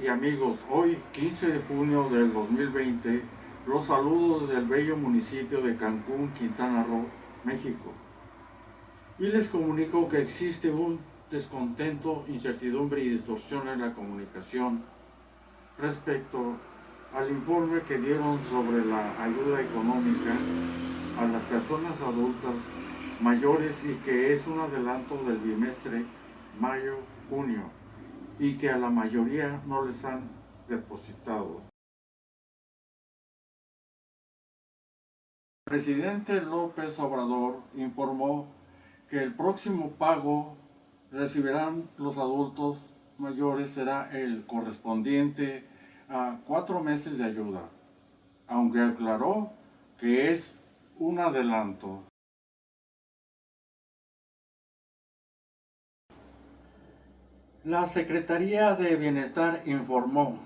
Y amigos, hoy 15 de junio del 2020, los saludos desde el bello municipio de Cancún, Quintana Roo, México. Y les comunico que existe un descontento, incertidumbre y distorsión en la comunicación respecto al informe que dieron sobre la ayuda económica a las personas adultas mayores y que es un adelanto del bimestre mayo-junio y que a la mayoría no les han depositado. El presidente López Obrador informó que el próximo pago recibirán los adultos mayores será el correspondiente a cuatro meses de ayuda, aunque aclaró que es un adelanto. La Secretaría de Bienestar informó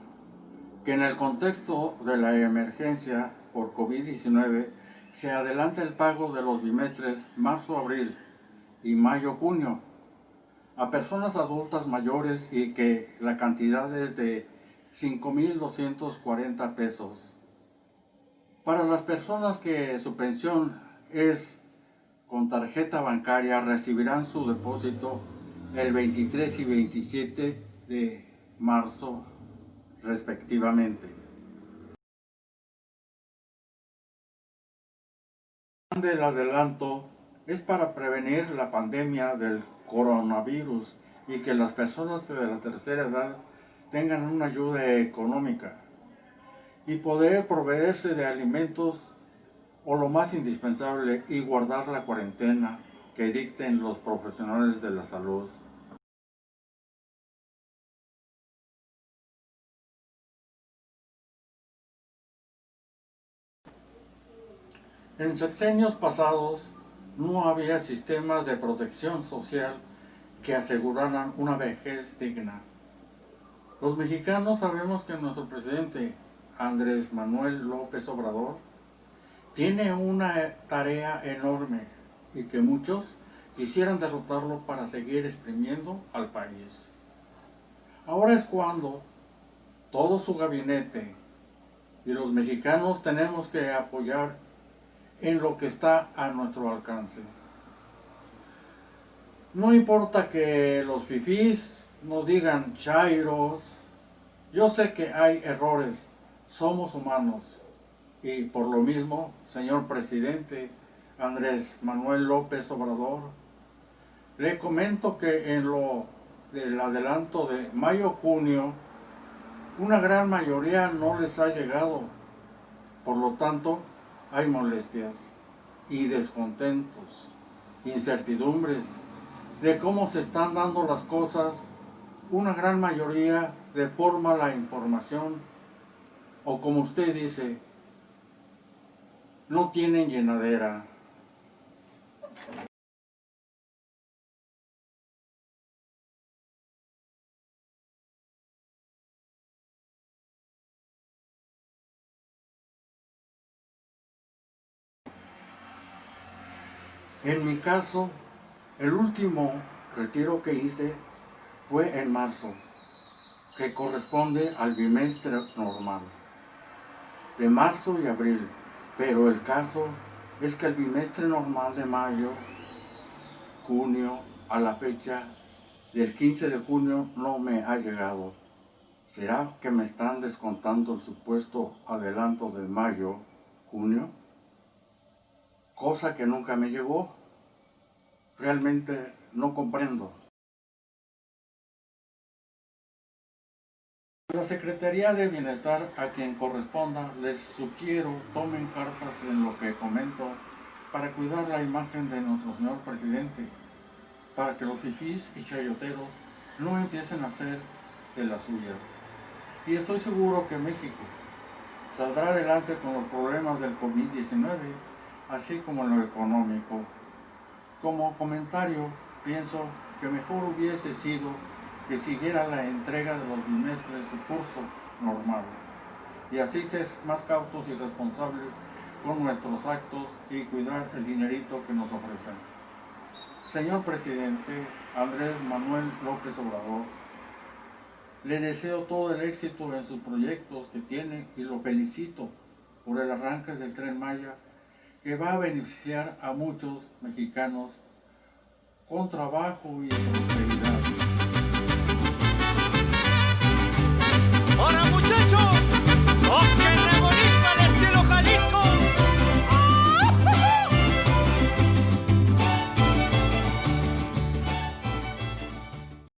que en el contexto de la emergencia por COVID-19 se adelanta el pago de los bimestres marzo-abril y mayo-junio a personas adultas mayores y que la cantidad es de 5.240 pesos. Para las personas que su pensión es con tarjeta bancaria recibirán su depósito el 23 y 27 de marzo respectivamente. El adelanto es para prevenir la pandemia del coronavirus y que las personas de la tercera edad tengan una ayuda económica y poder proveerse de alimentos o lo más indispensable y guardar la cuarentena que dicten los profesionales de la salud. En sexenios pasados no había sistemas de protección social que aseguraran una vejez digna. Los mexicanos sabemos que nuestro presidente Andrés Manuel López Obrador tiene una tarea enorme y que muchos quisieran derrotarlo para seguir exprimiendo al país. Ahora es cuando todo su gabinete y los mexicanos tenemos que apoyar en lo que está a nuestro alcance. No importa que los fifís nos digan chairos, yo sé que hay errores, somos humanos. Y por lo mismo, señor presidente Andrés Manuel López Obrador, le comento que en lo del adelanto de mayo-junio, una gran mayoría no les ha llegado. Por lo tanto, hay molestias y descontentos, incertidumbres de cómo se están dando las cosas, una gran mayoría de forma la información o como usted dice, no tienen llenadera. En mi caso, el último retiro que hice fue en marzo, que corresponde al bimestre normal, de marzo y abril, pero el caso es que el bimestre normal de mayo, junio, a la fecha del 15 de junio no me ha llegado. ¿Será que me están descontando el supuesto adelanto de mayo, junio? Cosa que nunca me llegó. Realmente no comprendo. La Secretaría de Bienestar, a quien corresponda, les sugiero tomen cartas en lo que comento para cuidar la imagen de nuestro señor presidente, para que los fifís y chayoteros no empiecen a hacer de las suyas. Y estoy seguro que México saldrá adelante con los problemas del COVID-19 así como en lo económico. Como comentario, pienso que mejor hubiese sido que siguiera la entrega de los bimestres su curso normal y así ser más cautos y responsables con nuestros actos y cuidar el dinerito que nos ofrecen. Señor Presidente Andrés Manuel López Obrador, Le deseo todo el éxito en sus proyectos que tiene y lo felicito por el arranque del Tren Maya que va a beneficiar a muchos mexicanos con trabajo y.